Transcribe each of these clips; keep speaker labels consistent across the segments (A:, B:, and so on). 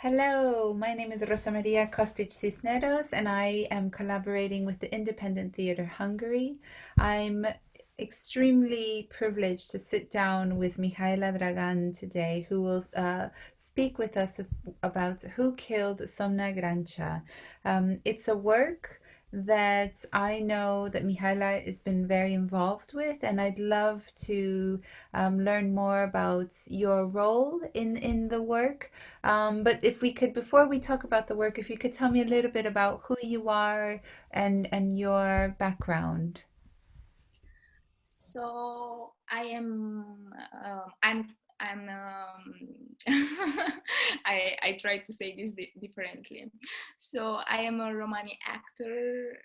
A: Hello, my name is Rosa Maria Kostic Cisneros, and I am collaborating with the Independent Theatre Hungary. I'm extremely privileged to sit down with Mihaela Dragan today, who will uh, speak with us about Who Killed Szomna Grancsa. Um, it's a work that I know that Mihaela has been very involved with, and I'd love to um, learn more about your role in in the work. Um, but if we could, before we talk about the work, if you could tell me a little bit about who you are and and your background.
B: So I am uh, I'm I'm um, I I try to say this di differently. So I am a Romani actor,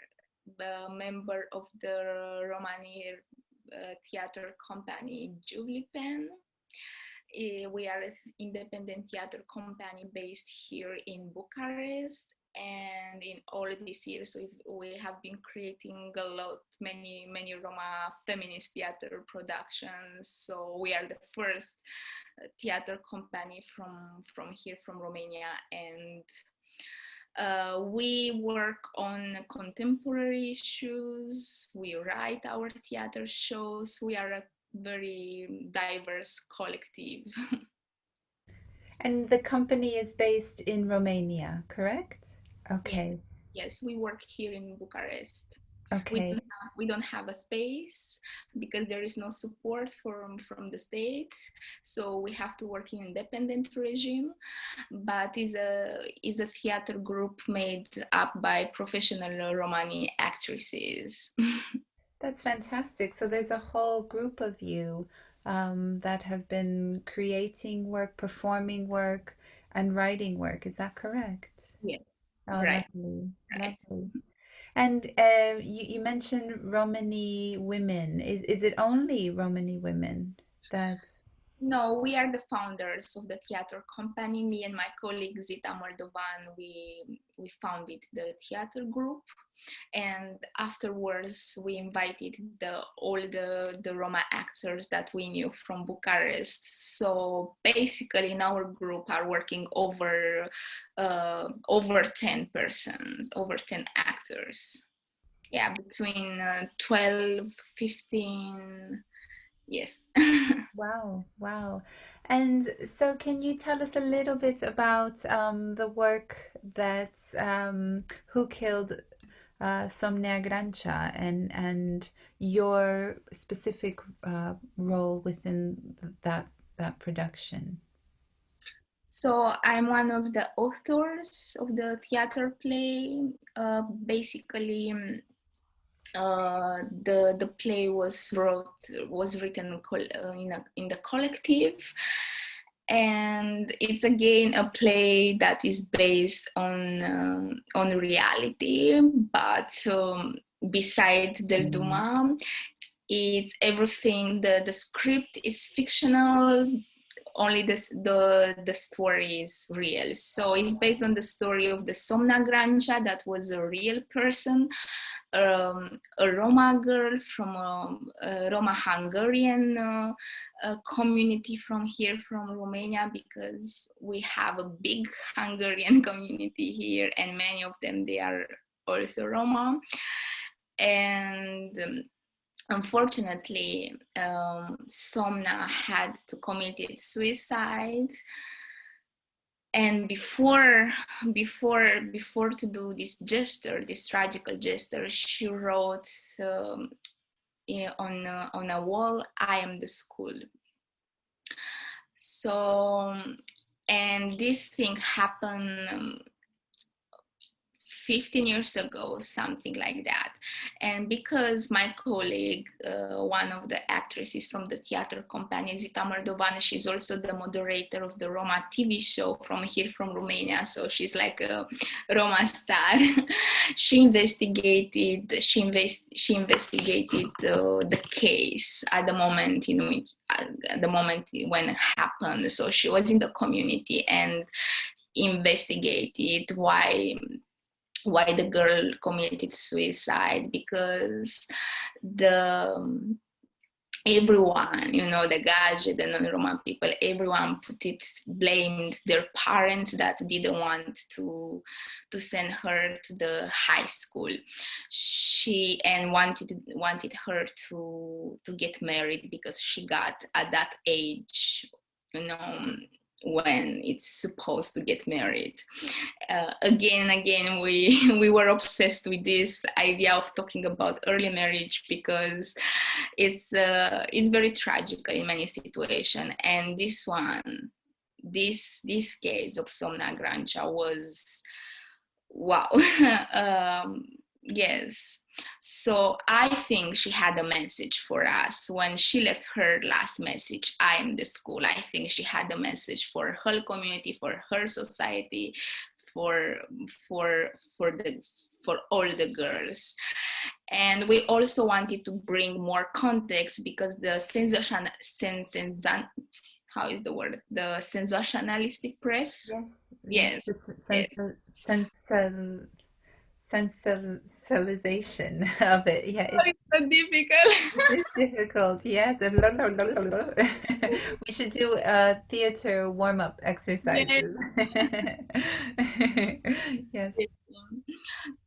B: member of the Romani uh, theater company Giuvlipen. Uh, we are an independent theater company based here in Bucharest and in all these years we we have been creating a lot many many roma feminist theater productions. So we are the first uh, theater company from from here from romania. And uh, we work on contemporary issues. We write our theater shows. We are a very diverse collective.
A: And the company is based in romania correct Okay.
B: yes, we work here in Bucharest. We don't
A: Okay.
B: have, we don't have a space because there is no support from from the state, so we have to work in independent regime. But is a is a theater group made up by professional Romani actresses.
A: That's fantastic. So there's a whole group of you um, that have been creating work, performing work, and writing work. Is that correct?
B: Yes,
A: Oh,
B: right,
A: lovely,
B: right.
A: lovely. And uh, you, you mentioned Romani women. Is is it only Romani women? That's
B: No, we are the founders of the theater company. Me and my colleague Zita Moldovan, we we founded the theater group, and afterwards we invited the all the the Roma actors that we knew from Bucharest. So basically, in our group are working over uh, over ten persons, over ten actors. Yeah, between uh, 12, fifteen, yes.
A: wow, wow. And so, can you tell us a little bit about um, the work that um, Who Killed uh, Szomna Grancsa and and your specific uh, role within that that production?
B: So I'm one of the authors of the theater play. Uh, basically, um, uh, the the play was wrote was written uh, in a, in the collective, and it's again a play that is based on um, on reality, but um, beside Del Duma, it's everything. the The script is fictional only this, the the story is real. So it's based on the story of the Szomna Grancsa that was a real person, um, a Roma girl from a, a Roma Hungarian uh, a community from here from Romania because we have a big Hungarian community here and many of them they are also Roma and um, unfortunately, um, Szomna had to commit suicide. And before, before, before to do this gesture, this tragical gesture, she wrote um, on uh, on a wall, "I am the school." So, and this thing happened um, 15 years ago, something like that. And because my colleague, uh, one of the actresses from the theater company, Zita Moldovan, she's also the moderator of the Roma TV show from here from Romania. So she's like a Roma star. she investigated, she, invest, she investigated uh, the case at the moment in which, at the moment when it happened. So she was in the community and investigated why why the girl committed suicide because the um, everyone, you know, the Gaje, the non-Roman people, everyone put it, blamed their parents that didn't want to, to send her to the high school. She, and wanted, wanted her to, to get married because she got at that age, you know, when it's supposed to get married. Uh, again and again, we, we were obsessed with this idea of talking about early marriage because it's, uh, it's very tragic in many situations. And this one, this, this case of Szomna Grancsa was, wow. um, yes so i think she had a message for us. When she left her last message i am the school i think she had a message for her community for her society for for for the for all the girls. And we also wanted to bring more context because the sensation how is the word? The sensationalistic press?
A: Yes, yes. Sens sens sensationalization of it. Yeah,
B: it's, so difficult.
A: it's difficult. Yes, we should do a theater warm up exercises. yes.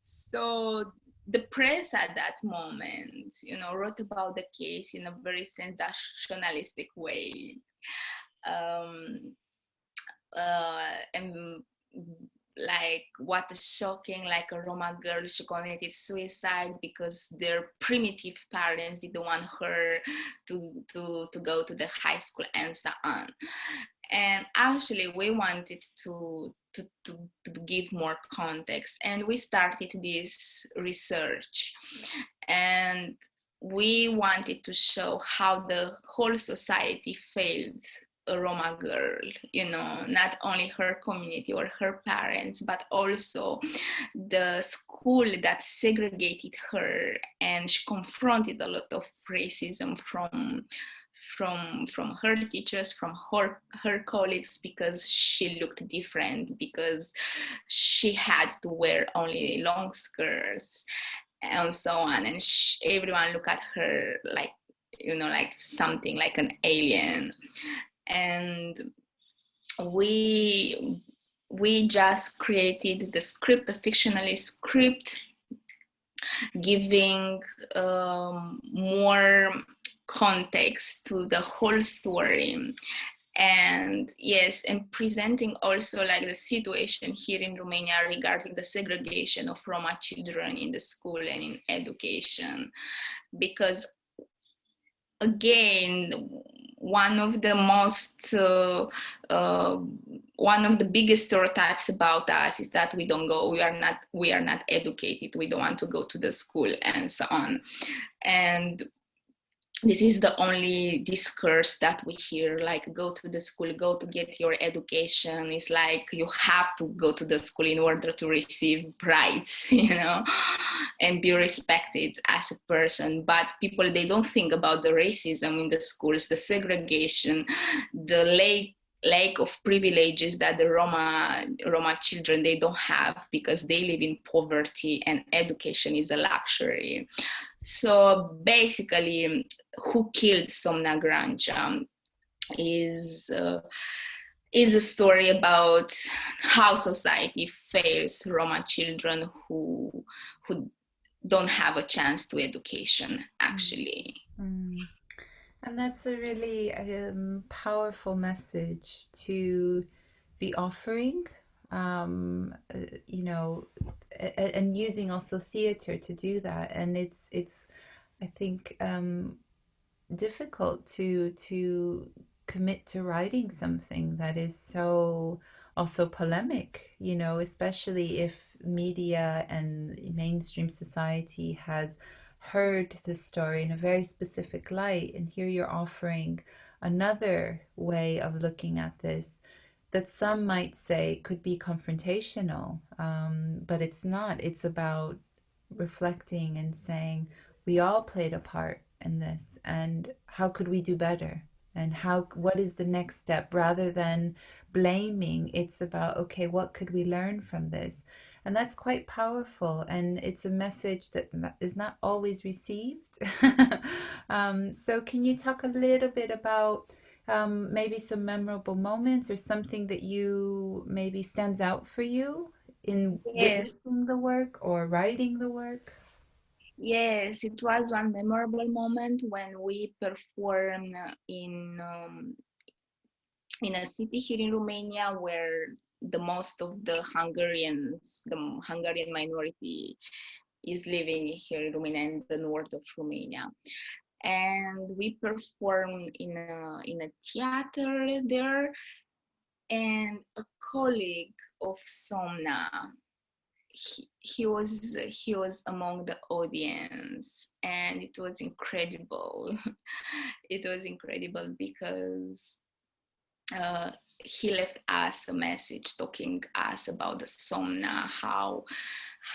B: So the press at that moment, you know, wrote about the case in a very sensationalistic way. Um, uh, and like what is shocking like a roma girl she committed suicide because their primitive parents didn't want her to to to go to the high school and so on. And actually we wanted to to, to, to give more context and we started this research. And we wanted to show how the whole society failed a Roma girl, you know, not only her community or her parents, but also the school that segregated her and she confronted a lot of racism from from from her teachers from her her colleagues because she looked different because she had to wear only long skirts and so on. And she, everyone looked at her like you know like something like an alien and we we just created the script, the fictionally script, giving um, more context to the whole story. And yes and presenting also like the situation here in romania regarding the segregation of roma children in the school and in education. Because again one of the most uh, uh, one of the biggest stereotypes about us is that we don't go we are not we are not educated. We don't want to go to the school and so on. And this is the only discourse that we hear like go to the school go to get your education. It's like you have to go to the school in order to receive rights you know and be respected as a person. But people they don't think about the racism in the schools the segregation the late lack of privileges that the Roma, Roma children, they don't have because they live in poverty and education is a luxury. So basically, who killed Szomna Grancsa is, uh, is a story about how society fails Roma children who, who don't have a chance to education, actually.
A: Mm. And that's a really um, powerful message to be offering, um, uh, you know, and using also theater to do that. And it's it's, I think, um, difficult to to commit to writing something that is so also polemic, you know, especially if media and mainstream society has heard the story in a very specific light and here you're offering another way of looking at this that some might say could be confrontational um, but it's not. It's about reflecting and saying we all played a part in this and how could we do better? And how what is the next step? Rather than blaming it's about okay what could we learn from this and that's quite powerful. And it's a message that is not always received. um, so, can you talk a little bit about um, maybe some memorable moments or something that you maybe stands out for you in
B: Yes,
A: witnessing the work or writing the work?
B: yes, it was one memorable moment when we performed in um, in a city here in Romania where the most of the Hungarians, the Hungarian minority, is living here in Romania in the north of Romania. And we performed in a in a theater there, and a colleague of Szomna he, he was he was among the audience. And it was incredible. It was incredible because uh, he left us a message talking us about the Szomna how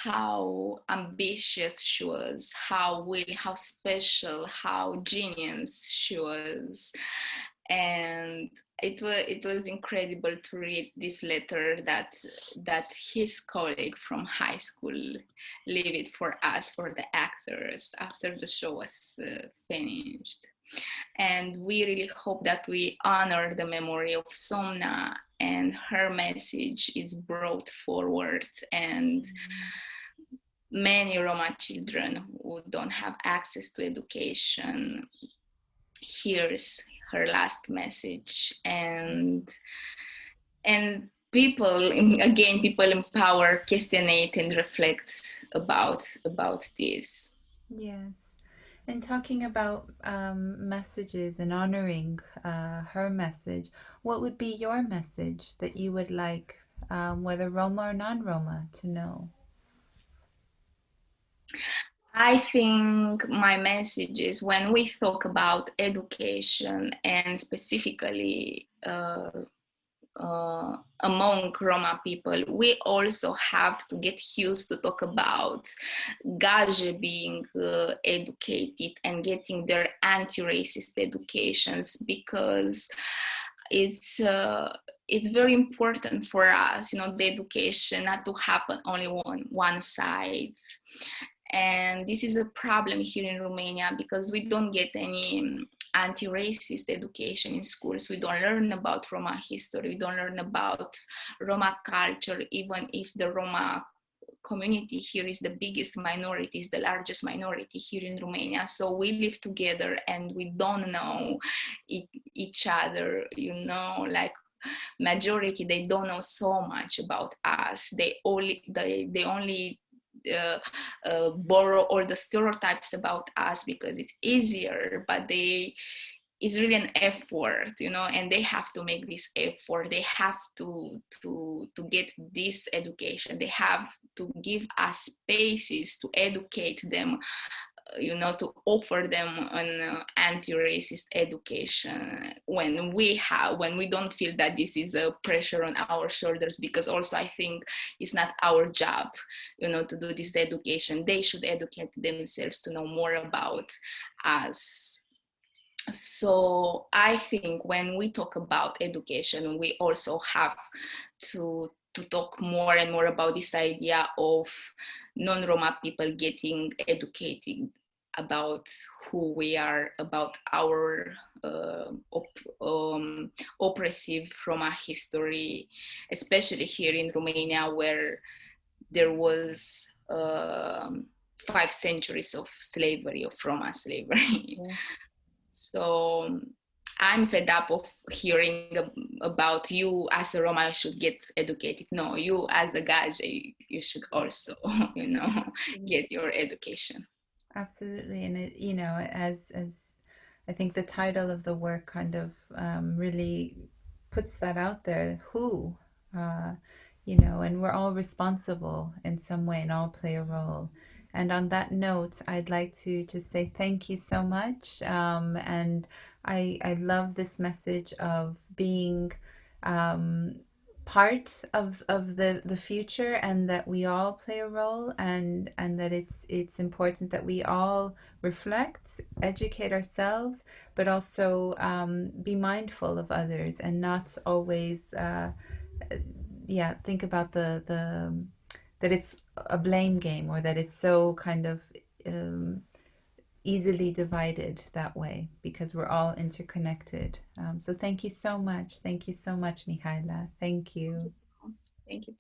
B: how ambitious she was how willing how special how genius she was. And it was it was incredible to read this letter that that his colleague from high school leave it for us for the actors after the show was uh, finished and we really hope that we honor the memory of Szomna and her message is brought forward and many Roma children who don't have access to education hears her last message and and people again people in power questionate and reflect about about this
A: Yes. And talking about um, messages and honoring uh, her message, what would be your message that you would like, um, whether Roma or non-Roma, to know?
B: I think my message is when we talk about education and specifically uh, uh, among Roma people, we also have to get used to talk about Gaje being uh, educated and getting their anti-racist educations because it's uh, it's very important for us, you know, the education not to happen only on one side. And this is a problem here in Romania because we don't get any anti-racist education in schools. We don't learn about Roma history. We don't learn about Roma culture, even if the Roma community here is the biggest minority, is the largest minority here in Romania. So we live together and we don't know each other, you know, like majority, they don't know so much about us. They only, they, they only uh, uh, borrow all the stereotypes about us because it's easier, but they it's really an effort you know and they have to make this effort. They have to to to get this education. They have to give us spaces to educate them you know to offer them an uh, anti-racist education when we have when we don't feel that this is a pressure on our shoulders because also i think it's not our job you know to do this education. They should educate themselves to know more about us. So i think when we talk about education we also have to to talk more and more about this idea of non-Roma people getting educated about who we are, about our uh, op- um, oppressive Roma history, especially here in Romania, where there was um, five centuries of slavery, of Roma slavery. Yeah. so I'm fed up of hearing about you as a Roma should get educated. No, you as a Gaje, you should also, you know, mm-hmm. get your education.
A: Absolutely, and it, you know, as as I think the title of the work kind of um, really puts that out there. Who, uh, you know, and we're all responsible in some way and all play a role. And on that note, I'd like to just say thank you so much. Um, and I I love this message of being um, part of of the the future and that we all play a role and and that it's it's important that we all reflect educate ourselves but also um, be mindful of others and not always uh, yeah think about the the that it's a blame game or that it's so kind of um, easily divided that way because we're all interconnected. Um, so thank you so much. Thank you so much, Mihaela. Thank you.
B: Thank you.